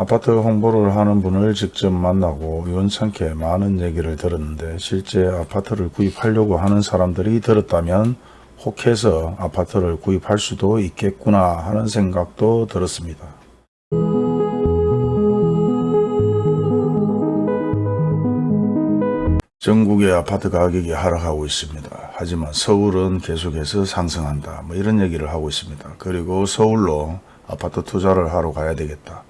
아파트 홍보를 하는 분을 직접 만나고 우연찮게 많은 얘기를 들었는데 실제 아파트를 구입하려고 하는 사람들이 들었다면 혹해서 아파트를 구입할 수도 있겠구나 하는 생각도 들었습니다. 전국의 아파트 가격이 하락하고 있습니다. 하지만 서울은 계속해서 상승한다. 뭐 이런 얘기를 하고 있습니다. 그리고 서울로 아파트 투자를 하러 가야 되겠다.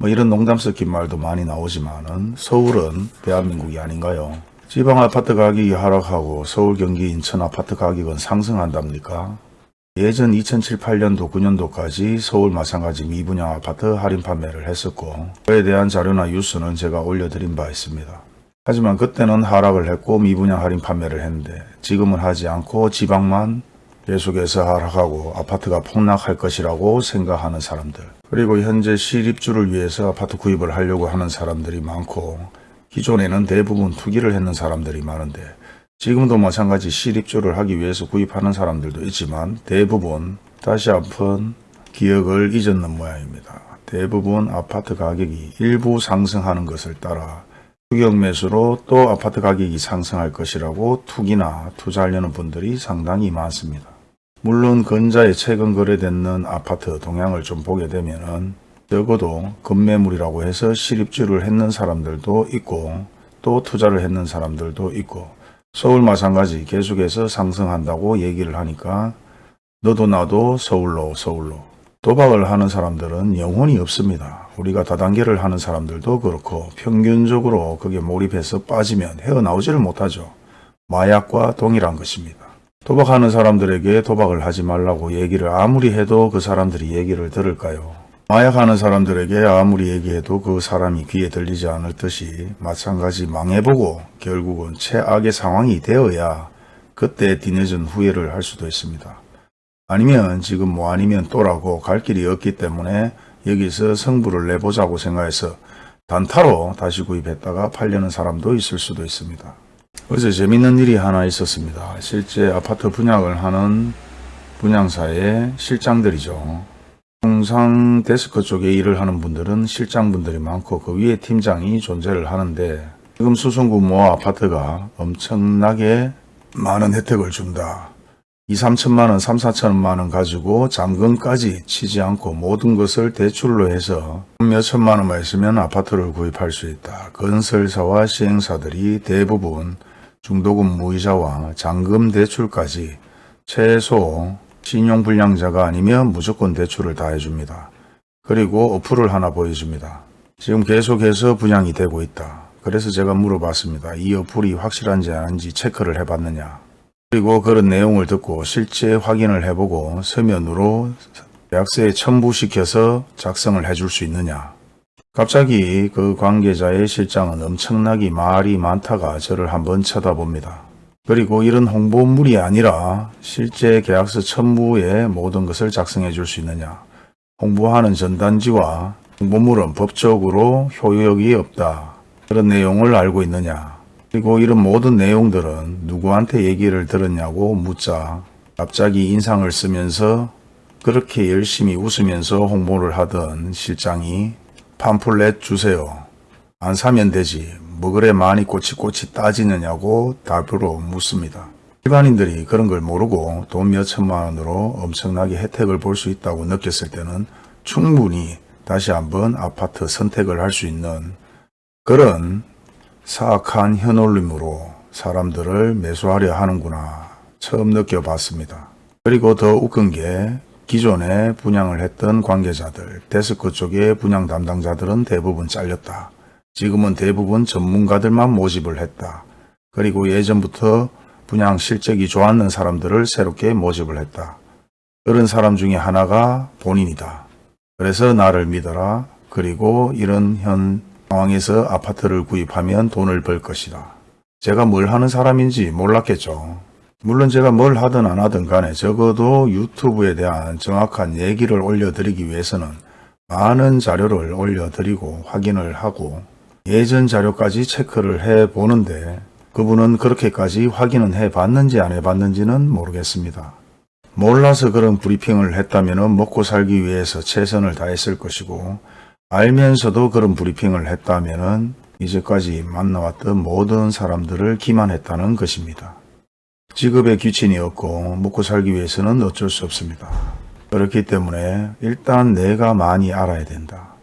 뭐 이런 농담 섞인 말도 많이 나오지만은 서울은 대한민국이 아닌가요? 지방 아파트 가격이 하락하고 서울, 경기, 인천 아파트 가격은 상승한답니까? 예전 2007, 8년도, 9년도까지 서울 마찬가지 미분양 아파트 할인 판매를 했었고 그에 대한 자료나 뉴스는 제가 올려드린 바 있습니다. 하지만 그때는 하락을 했고 미분양 할인 판매를 했는데 지금은 하지 않고 지방만 계속해서 하락하고 아파트가 폭락할 것이라고 생각하는 사람들 그리고 현재 실입주를 위해서 아파트 구입을 하려고 하는 사람들이 많고 기존에는 대부분 투기를 했는 사람들이 많은데 지금도 마찬가지 실입주를 하기 위해서 구입하는 사람들도 있지만 대부분 다시 한번 기억을 잊었는 모양입니다. 대부분 아파트 가격이 일부 상승하는 것을 따라 투격 매수로 또 아파트 가격이 상승할 것이라고 투기나 투자하려는 분들이 상당히 많습니다. 물론 근자에 최근 거래되는 아파트 동향을 좀 보게 되면 은 적어도 급매물이라고 해서 실입주를 했는 사람들도 있고 또 투자를 했는 사람들도 있고 서울 마찬가지 계속해서 상승한다고 얘기를 하니까 너도 나도 서울로 서울로 도박을 하는 사람들은 영혼이 없습니다. 우리가 다단계를 하는 사람들도 그렇고 평균적으로 그게 몰입해서 빠지면 헤어나오지를 못하죠. 마약과 동일한 것입니다. 도박하는 사람들에게 도박을 하지 말라고 얘기를 아무리 해도 그 사람들이 얘기를 들을까요? 마약하는 사람들에게 아무리 얘기해도 그 사람이 귀에 들리지 않을 듯이 마찬가지 망해보고 결국은 최악의 상황이 되어야 그때 뒤늦은 후회를 할 수도 있습니다. 아니면 지금 뭐 아니면 또라고 갈 길이 없기 때문에 여기서 성부를 내보자고 생각해서 단타로 다시 구입했다가 팔려는 사람도 있을 수도 있습니다. 어제 재밌는 일이 하나 있었습니다. 실제 아파트 분양을 하는 분양사의 실장들이죠. 통상 데스크 쪽에 일을 하는 분들은 실장분들이 많고 그 위에 팀장이 존재를 하는데 지금 수성구 모 아파트가 엄청나게 많은 혜택을 준다. 2, 3천만 원, 3, 4천만 원 가지고 잔금까지 치지 않고 모든 것을 대출로 해서 몇 천만 원만 있으면 아파트를 구입할 수 있다. 건설사와 시행사들이 대부분 중도금 무이자와 잔금 대출까지 최소 신용불량자가 아니면 무조건 대출을 다 해줍니다. 그리고 어플을 하나 보여줍니다. 지금 계속해서 분양이 되고 있다. 그래서 제가 물어봤습니다. 이 어플이 확실한지 아닌지 체크를 해봤느냐. 그리고 그런 내용을 듣고 실제 확인을 해보고 서면으로 계약서에 첨부시켜서 작성을 해줄 수 있느냐. 갑자기 그 관계자의 실장은 엄청나게 말이 많다가 저를 한번 쳐다봅니다. 그리고 이런 홍보물이 아니라 실제 계약서 첨부에 모든 것을 작성해 줄 수 있느냐. 홍보하는 전단지와 홍보물은 법적으로 효력이 없다. 그런 내용을 알고 있느냐. 그리고 이런 모든 내용들은 누구한테 얘기를 들었냐고 묻자 갑자기 인상을 쓰면서 그렇게 열심히 웃으면서 홍보를 하던 실장이 팜플렛 주세요. 안 사면 되지. 뭐 그래 많이 꼬치꼬치 따지느냐고 답으로 묻습니다. 일반인들이 그런 걸 모르고 돈 몇천만 원으로 엄청나게 혜택을 볼 수 있다고 느꼈을 때는 충분히 다시 한번 아파트 선택을 할 수 있는 그런 사악한 현올림으로 사람들을 매수하려 하는구나 처음 느껴봤습니다. 그리고 더 웃긴 게 기존에 분양을 했던 관계자들, 데스크 쪽의 분양 담당자들은 대부분 잘렸다. 지금은 대부분 전문가들만 모집을 했다. 그리고 예전부터 분양 실적이 좋았는 사람들을 새롭게 모집을 했다. 그런 사람 중에 하나가 본인이다. 그래서 나를 믿어라. 그리고 이런 현 상황에서 아파트를 구입하면 돈을 벌 것이다. 제가 뭘 하는 사람인지 몰랐겠죠. 물론 제가 뭘 하든 안 하든 간에 적어도 유튜브에 대한 정확한 얘기를 올려드리기 위해서는 많은 자료를 올려드리고 확인을 하고 예전 자료까지 체크를 해 보는데 그분은 그렇게까지 확인은 해 봤는지 안 해 봤는지는 모르겠습니다. 몰라서 그런 브리핑을 했다면 먹고 살기 위해서 최선을 다했을 것이고 알면서도 그런 브리핑을 했다면 이제까지 만나왔던 모든 사람들을 기만했다는 것입니다. 직업에 귀천이 없고 먹고 살기 위해서는 어쩔 수 없습니다. 그렇기 때문에 일단 내가 많이 알아야 된다.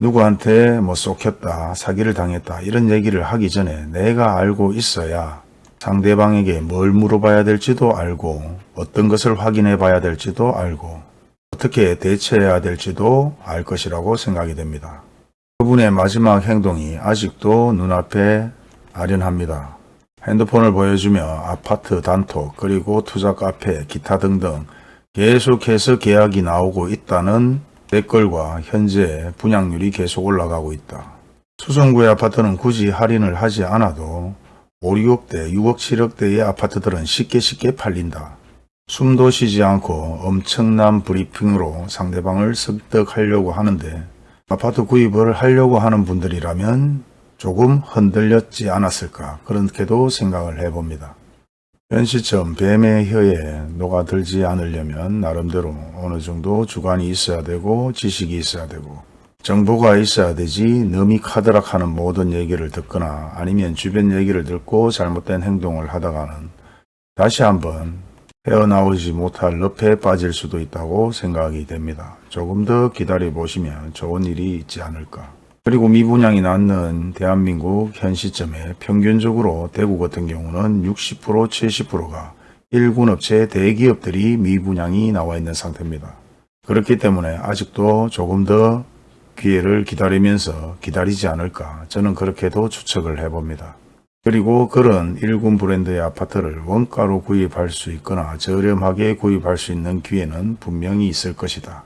누구한테 뭐 쏙혔다, 사기를 당했다 이런 얘기를 하기 전에 내가 알고 있어야 상대방에게 뭘 물어봐야 될지도 알고 어떤 것을 확인해 봐야 될지도 알고 어떻게 대처해야 될지도 알 것이라고 생각이 됩니다. 그분의 마지막 행동이 아직도 눈앞에 아련합니다. 핸드폰을 보여주며 아파트 단톡 그리고 투자 카페 기타 등등 계속해서 계약이 나오고 있다는 댓글과 현재 분양률이 계속 올라가고 있다. 수성구의 아파트는 굳이 할인을 하지 않아도 5, 6억대, 6억, 7억대의 아파트들은 쉽게 쉽게 팔린다. 숨도 쉬지 않고 엄청난 브리핑으로 상대방을 설득하려고 하는데 아파트 구입을 하려고 하는 분들이라면 조금 흔들렸지 않았을까 그렇게도 생각을 해봅니다. 현 시점 뱀의 혀에 녹아들지 않으려면 나름대로 어느 정도 주관이 있어야 되고 지식이 있어야 되고 정보가 있어야 되지 너미 카드락하는 모든 얘기를 듣거나 아니면 주변 얘기를 듣고 잘못된 행동을 하다가는 다시 한번 헤어나오지 못할 늪에 빠질 수도 있다고 생각이 됩니다. 조금 더 기다려 보시면 좋은 일이 있지 않을까. 그리고 미분양이 낳는 대한민국 현 시점에 평균적으로 대구 같은 경우는 60% 70%가 일군 업체 대기업들이 미분양이 나와 있는 상태입니다. 그렇기 때문에 아직도 조금 더 기회를 기다리면서 기다리지 않을까 저는 그렇게도 추측을 해봅니다. 그리고 그런 일군 브랜드의 아파트를 원가로 구입할 수 있거나 저렴하게 구입할 수 있는 기회는 분명히 있을 것이다.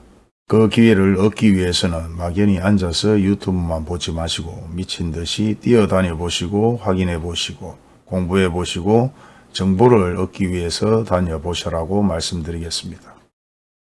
그 기회를 얻기 위해서는 막연히 앉아서 유튜브만 보지 마시고 미친 듯이 뛰어다녀 보시고 확인해 보시고 공부해 보시고 정보를 얻기 위해서 다녀보시라고 말씀드리겠습니다.